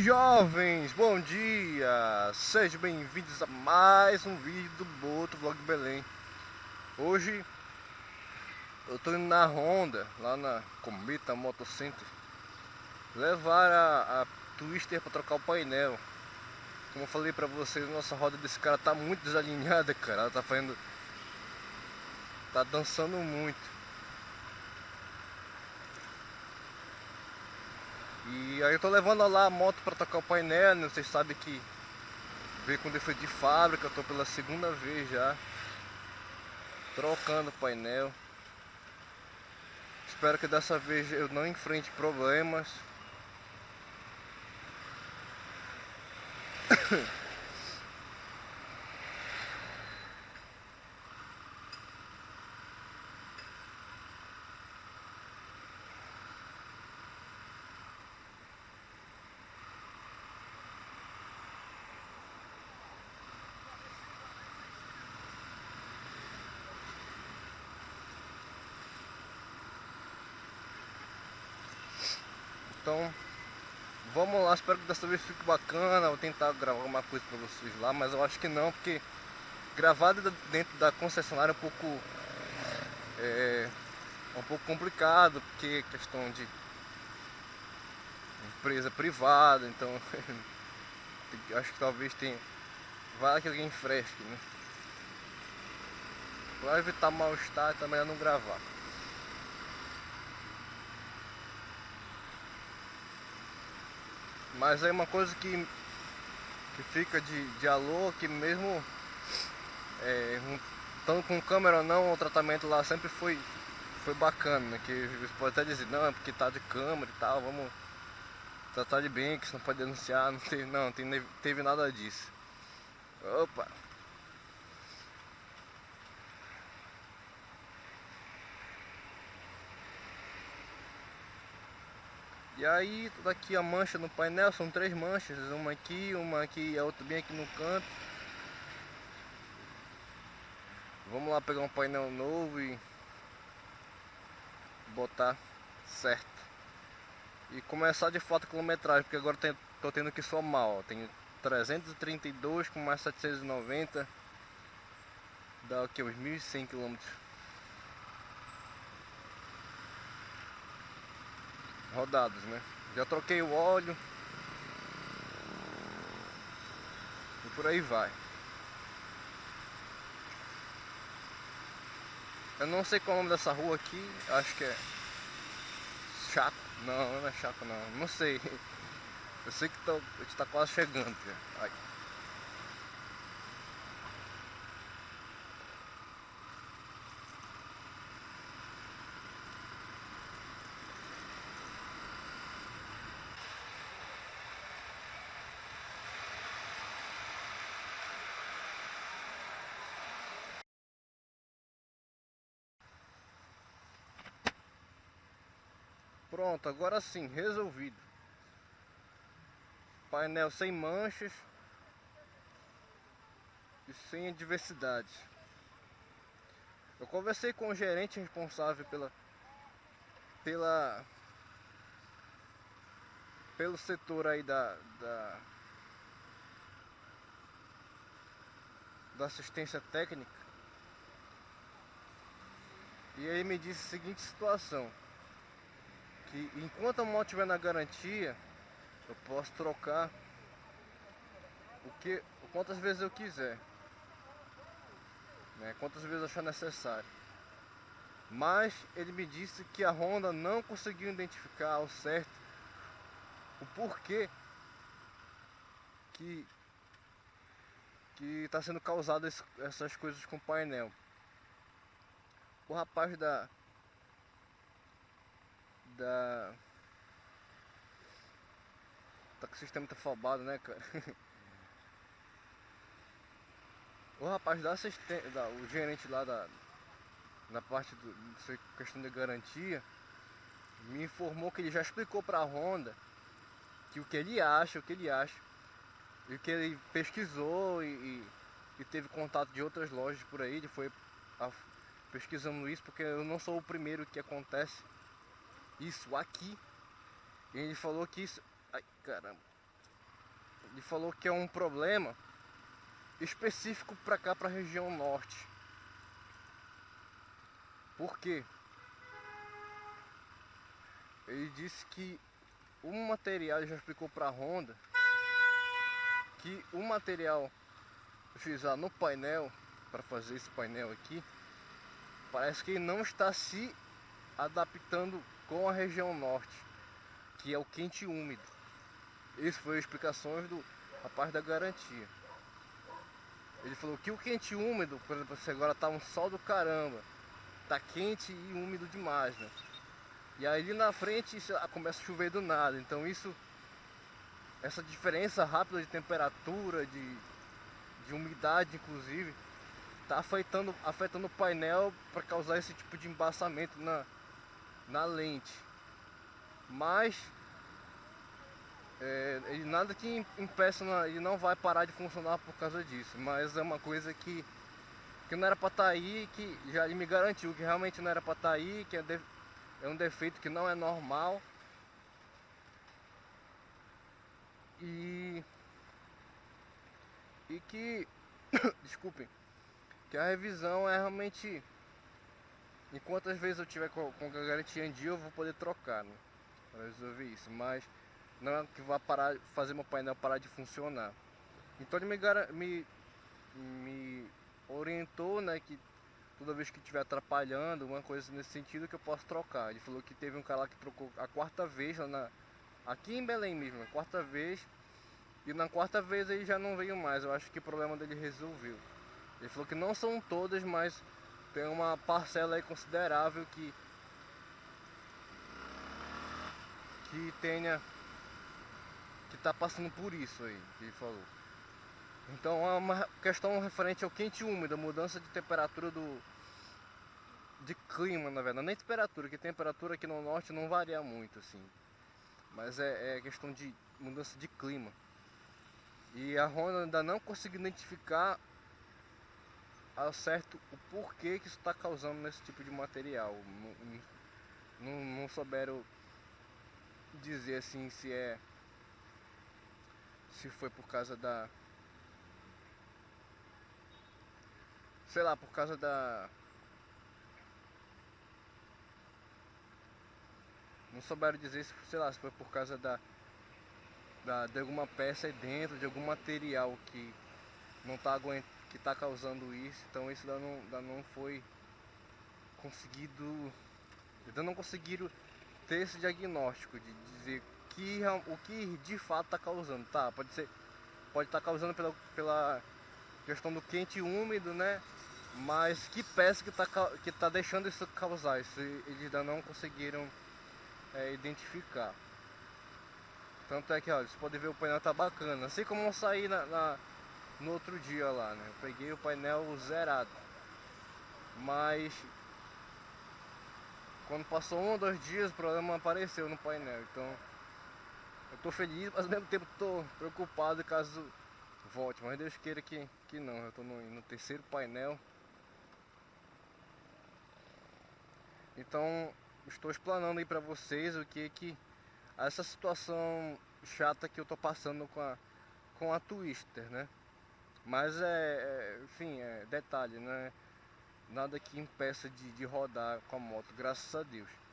jovens, bom dia! Sejam bem-vindos a mais um vídeo do Boto Vlog Belém. Hoje eu tô indo na Honda, lá na Cometa Motocenter Levar a, a Twister para trocar o painel. Como eu falei pra vocês, nossa roda desse cara tá muito desalinhada, cara. Ela tá fazendo... Tá dançando muito E aí eu tô levando lá a moto para tocar o painel, né? vocês sabem que veio com defeito de fábrica, eu tô pela segunda vez já trocando o painel. Espero que dessa vez eu não enfrente problemas. Então, vamos lá, espero que dessa vez fique bacana. Vou tentar gravar alguma coisa pra vocês lá, mas eu acho que não, porque gravar dentro da concessionária é um pouco é, é um pouco complicado, porque é questão de empresa privada, então acho que talvez tenha vai que alguém fresque, né? Para evitar mal-estar também é não gravar. Mas aí uma coisa que, que fica de, de alô, que mesmo é, um, tanto com câmera ou não, o tratamento lá sempre foi, foi bacana, né? Que você pode até dizer, não, é porque tá de câmera e tal, vamos tratar de bem, que você não pode denunciar, não teve, não, teve nada disso. Opa! E aí, toda aqui a mancha no painel, são três manchas, uma aqui, uma aqui e a outra bem aqui no canto. Vamos lá pegar um painel novo e botar certo. E começar de fato a quilometragem, porque agora estou tendo que somar, ó. Tenho 332 com mais 790, dá aqui uns 1.100 km. Rodados, né? Já troquei o óleo. E por aí vai. Eu não sei qual é o nome dessa rua aqui, acho que é Chaco. Não, não é Chaco não, não sei. Eu sei que tô, a gente tá quase chegando. Aí. Pronto, agora sim, resolvido. Painel sem manchas e sem adversidade. Eu conversei com o gerente responsável pela pela pelo setor aí da, da da assistência técnica e aí me disse a seguinte situação que enquanto a moto estiver na garantia, eu posso trocar o que, quantas vezes eu quiser, né, quantas vezes achar necessário. Mas ele me disse que a Honda não conseguiu identificar ao certo o porquê que que está sendo causado essas coisas com o painel. O rapaz da da... Tá com o sistema afobado, né, cara? o rapaz da assistente, da, o gerente lá da na parte do questão de garantia me informou que ele já explicou para a Honda que o que ele acha, o que ele acha e o que ele pesquisou e, e, e teve contato de outras lojas por aí, ele foi a, pesquisando isso porque eu não sou o primeiro que acontece isso aqui. E ele falou que isso... Ai, caramba. ele falou que é um problema específico para cá, para a região norte. Por quê? Ele disse que o material, ele já explicou para a Honda, que o material utilizado no painel, para fazer esse painel aqui, parece que ele não está se adaptando com a região norte, que é o quente úmido. Isso foi explicações do rapaz da garantia. Ele falou que o quente úmido, por exemplo, se agora tá um sol do caramba, tá quente e úmido demais, né? E aí ali na frente começa a chover do nada, então isso essa diferença rápida de temperatura, de, de umidade inclusive, está afetando, afetando o painel para causar esse tipo de embaçamento na, na lente. Mas é, nada que impeça, ele não vai parar de funcionar por causa disso. Mas é uma coisa que, que não era para estar tá aí, que já ele me garantiu que realmente não era para estar tá aí, que é, de, é um defeito que não é normal. E, e que, desculpem, que a revisão é realmente, enquanto às vezes eu tiver com, a garantia em dia, eu vou poder trocar, né, para resolver isso, mas não é que vai parar, fazer meu painel parar de funcionar. Então ele me, me, me orientou, né, que toda vez que estiver atrapalhando, uma coisa nesse sentido que eu posso trocar. Ele falou que teve um cara lá que trocou a quarta vez lá na, aqui em Belém mesmo, a quarta vez, e na quarta vez ele já não veio mais. Eu acho que o problema dele resolveu. Ele falou que não são todas, mas tem uma parcela aí considerável que que tenha que está passando por isso aí, que ele falou. Então é uma questão referente ao quente e úmido, a mudança de temperatura do de clima, na verdade, nem temperatura, que temperatura aqui no norte não varia muito assim. Mas é, é questão de mudança de clima. E a Honda ainda não conseguiu identificar ao certo o porquê que isso está causando nesse tipo de material. Não, não, não souberam dizer assim se é se foi por causa da sei lá, por causa da não souberam dizer se, sei lá, se foi por causa da, da de alguma peça aí dentro, de algum material que não tá aguentando, que tá causando isso, então isso ainda não, ainda não foi conseguido, ainda não conseguiram ter esse diagnóstico de dizer que, o que de fato está causando. Tá, pode ser, pode estar tá causando pela, pela questão do quente e úmido, né? Mas que peça que está que tá deixando isso causar? Isso eles ainda não conseguiram é, identificar. Tanto é que, olha, você pode ver o painel tá bacana. Assim como eu saí na, na, no outro dia lá, né? Eu peguei o painel zerado. Mas quando passou um ou dois dias o problema apareceu no painel. Então eu tô feliz, mas ao mesmo tempo tô preocupado caso volte. Mas Deus queira que, que não. Eu tô no, no terceiro painel. Então estou explanando aí para vocês o que que essa situação chata que eu tô passando com a com a Twister, né? Mas é, é enfim, é detalhe, né? Nada que impeça de, de rodar com a moto, graças a Deus.